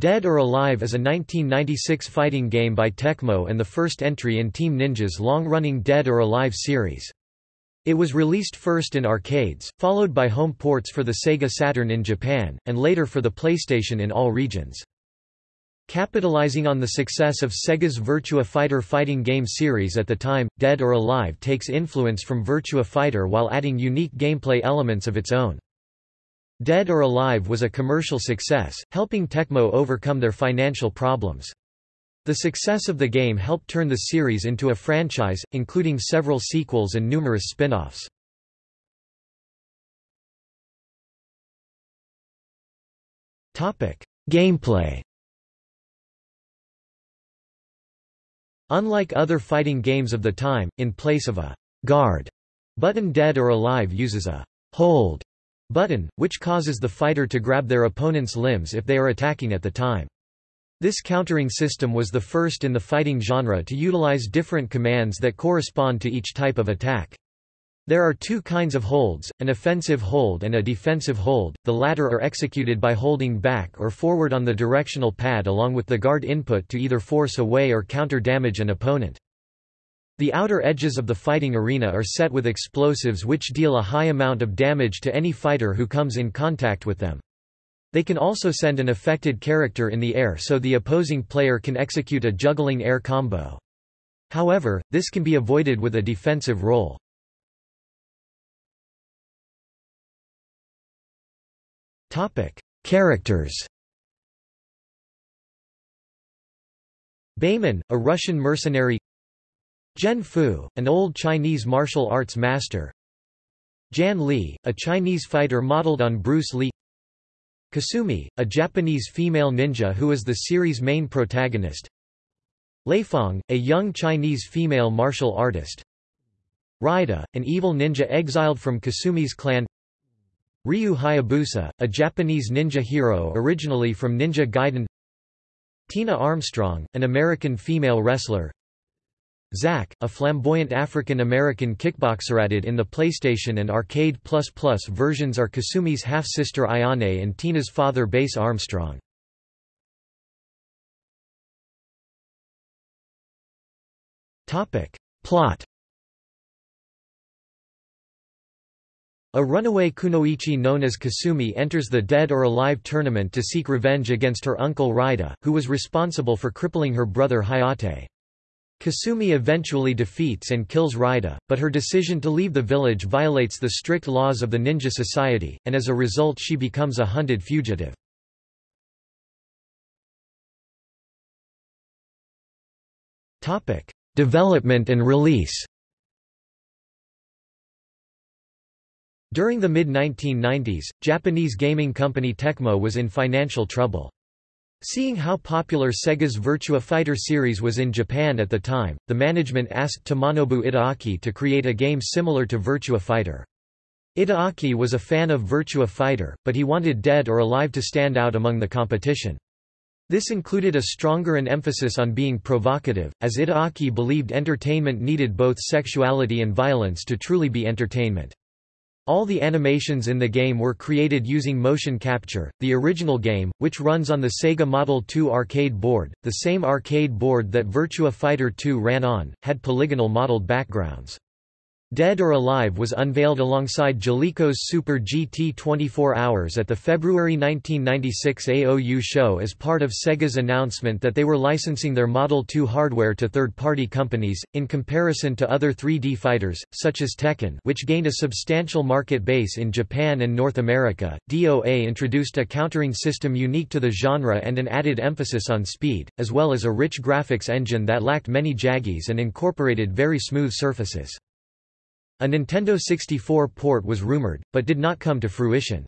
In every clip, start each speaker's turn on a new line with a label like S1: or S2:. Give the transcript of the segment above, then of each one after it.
S1: Dead or Alive is a 1996 fighting game by Tecmo and the first entry in Team Ninja's long-running Dead or Alive series. It was released first in arcades, followed by home ports for the Sega Saturn in Japan, and later for the PlayStation in all regions. Capitalizing on the success of Sega's Virtua Fighter fighting game series at the time, Dead or Alive takes influence from Virtua Fighter while adding unique gameplay elements of its own. Dead or Alive was a commercial success, helping Tecmo overcome their financial problems. The success of the game helped turn the series into a franchise, including several sequels and numerous spin-offs. Gameplay Unlike other fighting games of the time, in place of a guard button Dead or Alive uses a hold button, which causes the fighter to grab their opponent's limbs if they are attacking at the time. This countering system was the first in the fighting genre to utilize different commands that correspond to each type of attack. There are two kinds of holds, an offensive hold and a defensive hold, the latter are executed by holding back or forward on the directional pad along with the guard input to either force away or counter damage an opponent. The outer edges of the fighting arena are set with explosives which deal a high amount of damage to any fighter who comes in contact with them. They can also send an affected character in the air so the opposing player can execute a juggling air combo. However, this can be avoided with a defensive roll. Characters Bayman, a Russian mercenary Gen Fu, an old Chinese martial arts master. Jann Lee, a Chinese fighter modeled on Bruce Lee. Kasumi, a Japanese female ninja who is the series' main protagonist. Lei Fang, a young Chinese female martial artist. Raida, an evil ninja exiled from Kasumi's clan. Ryu Hayabusa, a Japanese ninja hero originally from Ninja Gaiden. Tina Armstrong, an American female wrestler Zack, a flamboyant African-American kickboxer added in the PlayStation and Arcade versions are Kasumi's half-sister Ayane and Tina's father Bass Armstrong. Plot A runaway kunoichi known as Kasumi enters the Dead or Alive tournament to seek revenge against her uncle Raida, who was responsible for crippling her brother Hayate. Kasumi eventually defeats and kills Raida, but her decision to leave the village violates the strict laws of the ninja society, and as a result she becomes a hunted fugitive. Development and release During the mid-1990s, Japanese gaming company Tecmo was in financial trouble. Seeing how popular Sega's Virtua Fighter series was in Japan at the time, the management asked Tomonobu Itagaki to create a game similar to Virtua Fighter. Itagaki was a fan of Virtua Fighter, but he wanted Dead or Alive to stand out among the competition. This included a stronger an emphasis on being provocative, as Itagaki believed entertainment needed both sexuality and violence to truly be entertainment. All the animations in the game were created using motion capture. The original game, which runs on the Sega Model 2 arcade board, the same arcade board that Virtua Fighter 2 ran on, had polygonal modeled backgrounds. Dead or Alive was unveiled alongside Jaleco's Super GT 24 Hours at the February 1996 AOU show as part of Sega's announcement that they were licensing their Model 2 hardware to third-party companies, in comparison to other 3D fighters, such as Tekken which gained a substantial market base in Japan and North America. DOA introduced a countering system unique to the genre and an added emphasis on speed, as well as a rich graphics engine that lacked many jaggies and incorporated very smooth surfaces. A Nintendo 64 port was rumored, but did not come to fruition.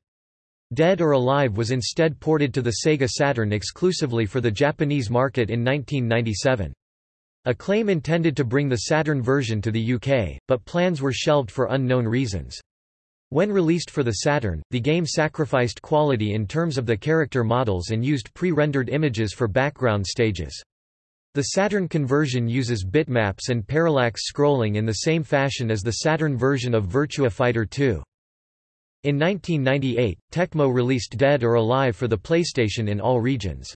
S1: Dead or Alive was instead ported to the Sega Saturn exclusively for the Japanese market in 1997. Acclaim intended to bring the Saturn version to the UK, but plans were shelved for unknown reasons. When released for the Saturn, the game sacrificed quality in terms of the character models and used pre-rendered images for background stages. The Saturn conversion uses bitmaps and parallax scrolling in the same fashion as the Saturn version of Virtua Fighter 2. In 1998, Tecmo released Dead or Alive for the PlayStation in all regions.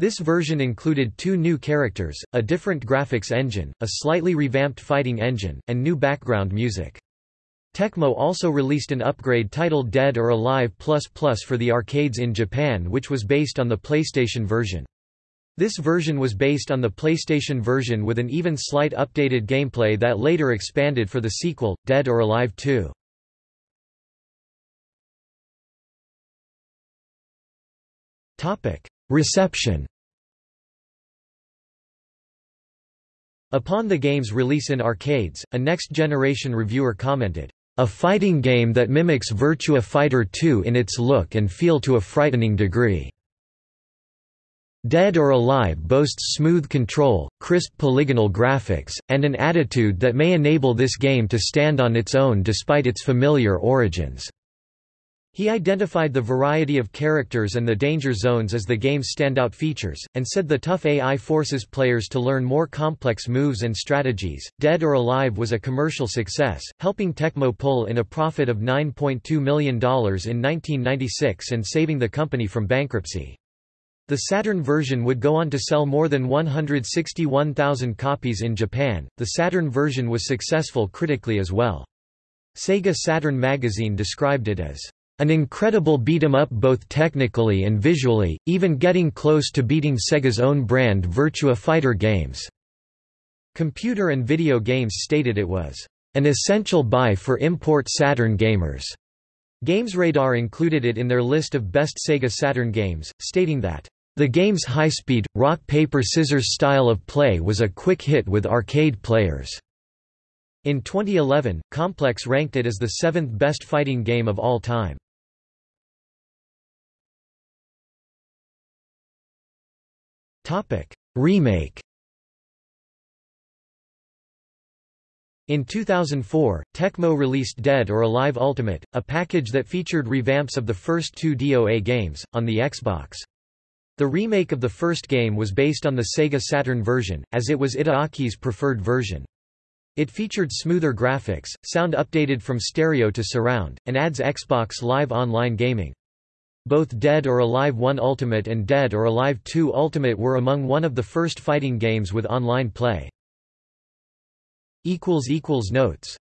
S1: This version included two new characters, a different graphics engine, a slightly revamped fighting engine, and new background music. Tecmo also released an upgrade titled Dead or Alive for the arcades in Japan which was based on the PlayStation version. This version was based on the PlayStation version with an even slight updated gameplay that later expanded for the sequel, Dead or Alive 2. Reception Upon the game's release in arcades, a next-generation reviewer commented, "...a fighting game that mimics Virtua Fighter 2 in its look and feel to a frightening degree." Dead or Alive boasts smooth control, crisp polygonal graphics, and an attitude that may enable this game to stand on its own despite its familiar origins. He identified the variety of characters and the danger zones as the game's standout features, and said the tough AI forces players to learn more complex moves and strategies. Dead or Alive was a commercial success, helping Tecmo pull in a profit of $9.2 million in 1996 and saving the company from bankruptcy. The Saturn version would go on to sell more than 161,000 copies in Japan. The Saturn version was successful critically as well. Sega Saturn magazine described it as an incredible beat-em-up both technically and visually, even getting close to beating Sega's own brand Virtua Fighter games. Computer and Video Games stated it was an essential buy for import Saturn gamers. GamesRadar included it in their list of best Sega Saturn games, stating that the game's high-speed, rock-paper-scissors style of play was a quick hit with arcade players. In 2011, Complex ranked it as the seventh best fighting game of all time. Remake In 2004, Tecmo released Dead or Alive Ultimate, a package that featured revamps of the first two DOA games, on the Xbox. The remake of the first game was based on the Sega Saturn version, as it was Itagaki's preferred version. It featured smoother graphics, sound updated from stereo to surround, and adds Xbox Live Online gaming. Both Dead or Alive 1 Ultimate and Dead or Alive 2 Ultimate were among one of the first fighting games with online play. Notes